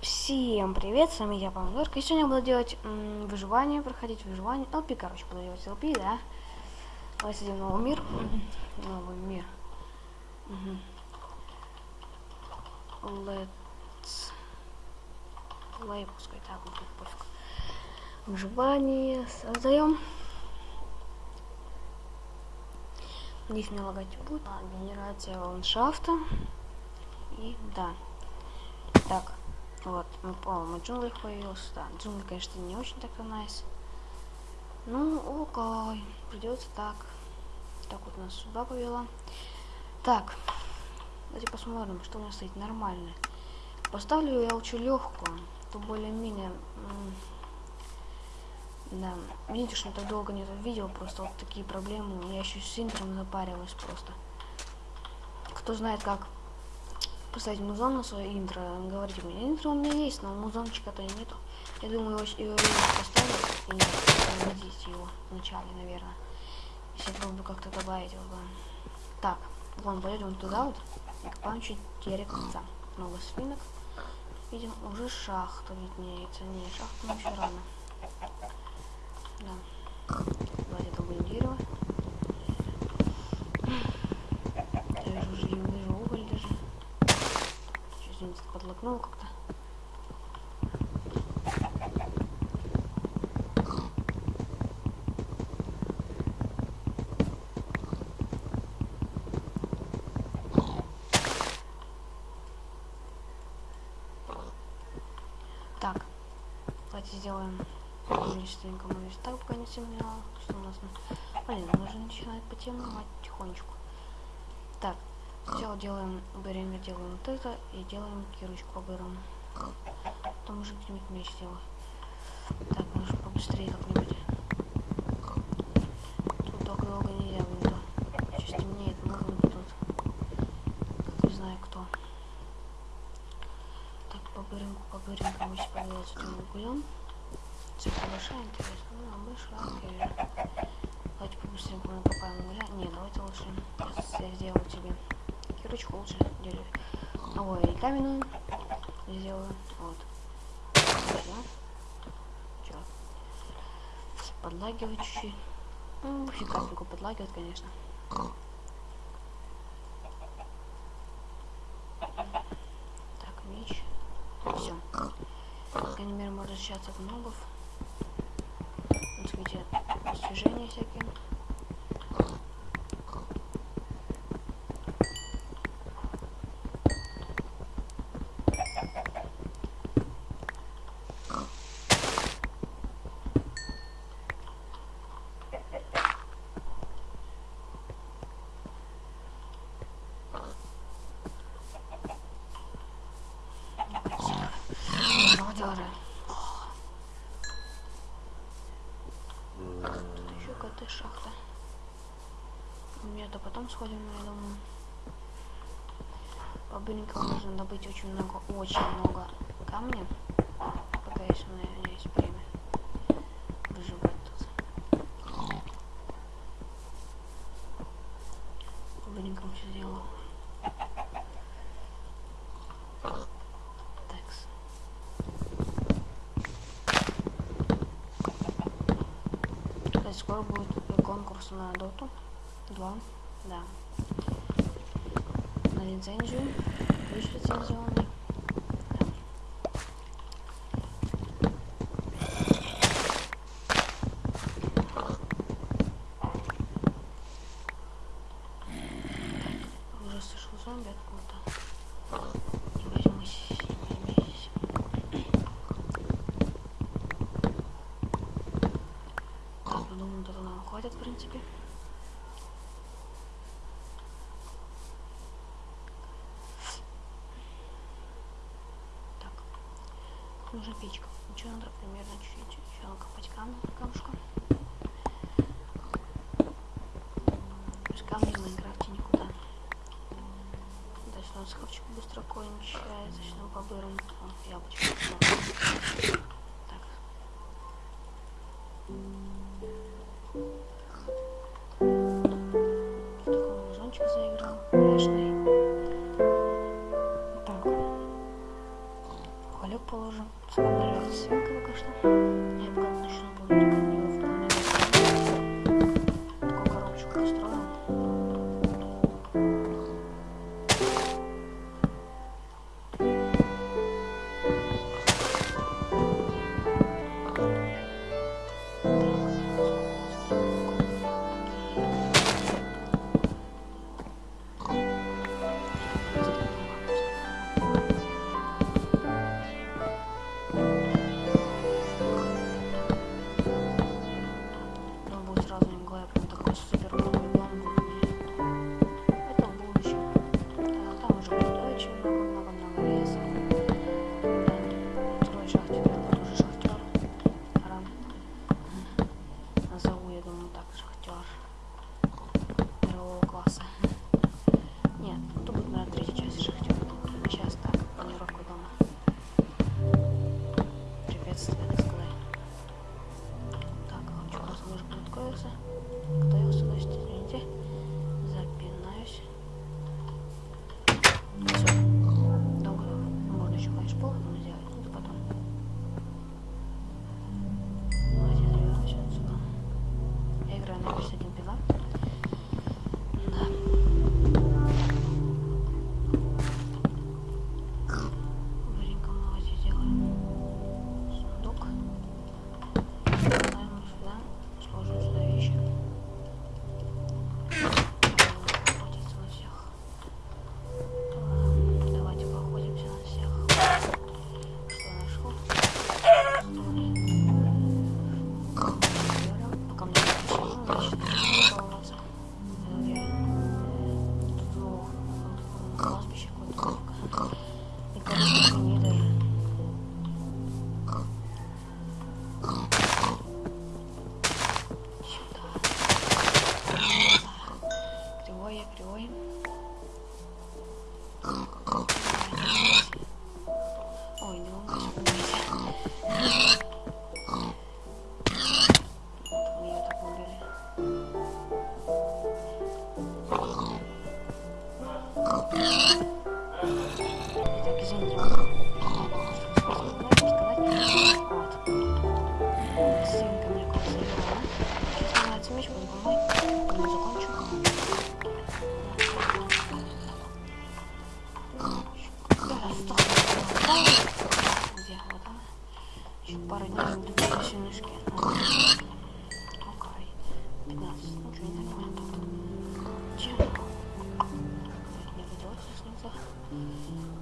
Всем привет, с вами я, Помидорка, и сегодня я буду делать м, выживание, проходить выживание, LP, короче, буду делать LP, да. Давайте сделаем новый мир, новый мир. Мгм. Let's play, пускай так будет, пофиг. Выживание создаем. Здесь мне лагать будет. А, генерация ландшафта. И да. Так, вот, мы по-моему в джунглях появился. Да, джунгли, конечно, не очень так-то найс. Ну, окей, придется так. Так вот нас сюда повела. Так, давайте посмотрим, что у нас стоит нормально. Поставлю я лучше легкую, то более-менее. Да, видите, что так долго не видео, просто вот такие проблемы. Я еще с интром запариваюсь просто. Кто знает, как поставить музон на свое интро, говорите мне, интро у меня есть, но музончика-то нету. Я думаю, его, его, поставить и не его вначале, наверное. Если попробую как-то добавить его. Так, вон, пойдем туда вот копаем чуть деревца. Много свинок. Видим, уже шахта виднеется. Не, шахта нам еще рано. Да. Давайте добудем дерево. Я вижу, уже не вижу уголь даже. Извините, подлокнул как-то. Так, давайте сделаем быстренько мы так пока не темнело. Что у нас? Блин, мы уже начинает потемневать потихонечку. Так, сначала делаем берем, делаем вот это и делаем кирочку обыром. Потом уже где-нибудь меч сделаю. Так, нужно побыстрее как-нибудь. Тут долго долго нельзя, то. Сейчас темнеет, можно тут. Не знаю кто. Так, по быринку, по быринку мы сейчас углем. Цифра большая, интересно. Ну, а большая, окей. Давайте побыстрее накопаем угля. Не, давайте лучше. Я сделаю тебе кирочку лучше. А ой, и каменную сделаю. Вот. Чё? Подлагивать чуть-чуть. Ну, капельку подлагивать, конечно. Так, меч. Все. По крайней мере, можно защищаться от мобов. Освежения всякие. Молодежи. Тут еще какая-то шахта. Нет, а потом сходим, я думаю. По быренькам нужно добыть очень много, очень много камня. Пока еще у меня есть время. Выживать тут. По быренькам все сделал. Такс. Скоро будет конкурс на доту 2. Да. На лицензию. Ключ лицензионный. Уже слышал зомби откуда-то. Не возьмусь, не возьмись. Так, я думаю, этого нам хватит, в принципе. Так. Нужна печка. Еще надо примерно чуть-чуть еще накопать камня, камушка. Без камня в Майнкрафте никуда. Дальше у нас хавчик быстро кончается. Сейчас мы побырим. Яблочко. Так. Такой музончик заиграл. Пляжный. enjoy.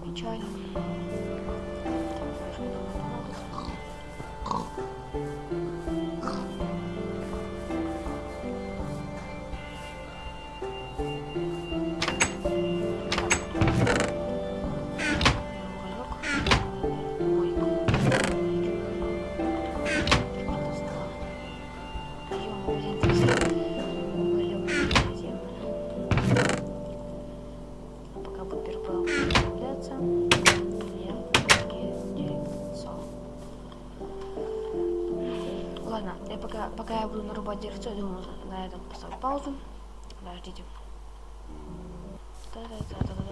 Enjoy. Все, думаю, на этом поставлю паузу. Подождите. Да, да, да, да, да.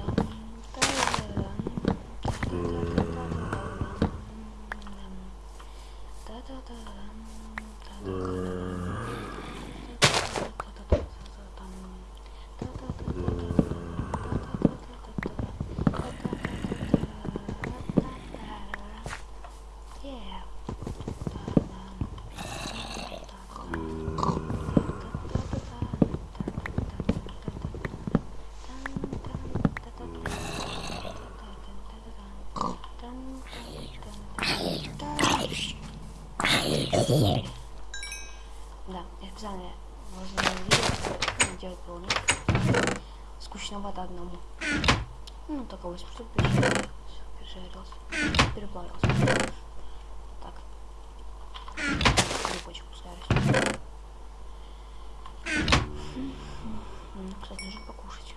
скучновато одному. Ну, только 8 штук пережарился. Переплавился. Так. Грибочек пускай ну, Кстати, нужно покушать.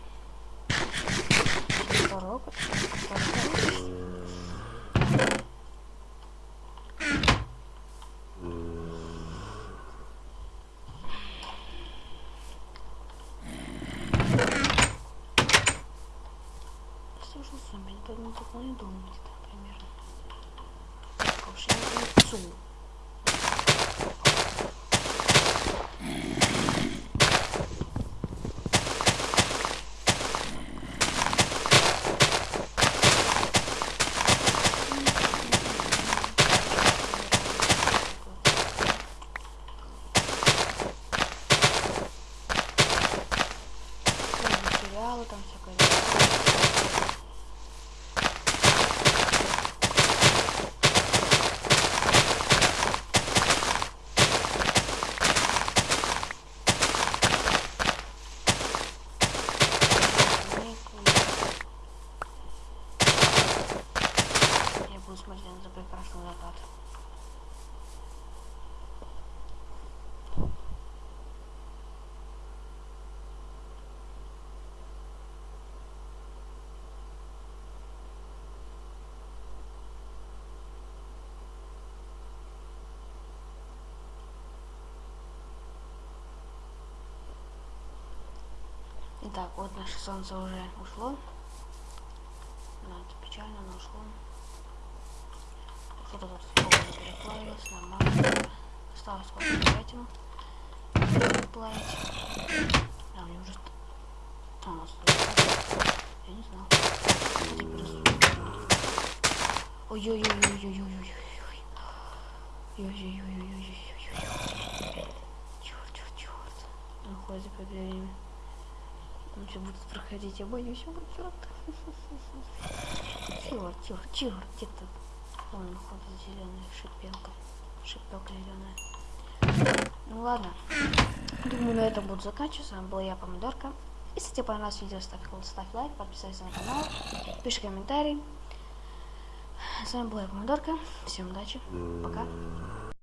Порог. Порог. дом, не знаю, примерно. Уж я не Итак, вот наше солнце уже ушло. Да, это печально, но ушло. Что-то тут переплавилось, нормально. Осталось сколько пятен плавить. А, у него уже... А, у нас. Я не знал. Ой-ой-ой-ой-ой-ой-ой-ой. Ой-ой-ой-ой-ой-ой-ой. Черт, черт, черт. Он ходит по дверям. Все будет проходить, я боюсь его, черт. Черт, черт, черт, где-то вон ходит зеленая шипелка. Шипелка зеленая. Ну ладно. Думаю, на этом буду заканчивать. С вами был я, Помидорка. Если тебе понравилось видео, ставь, ставь лайк, подписывайся на канал, пиши комментарий. С вами была я, Помидорка. Всем удачи. Пока.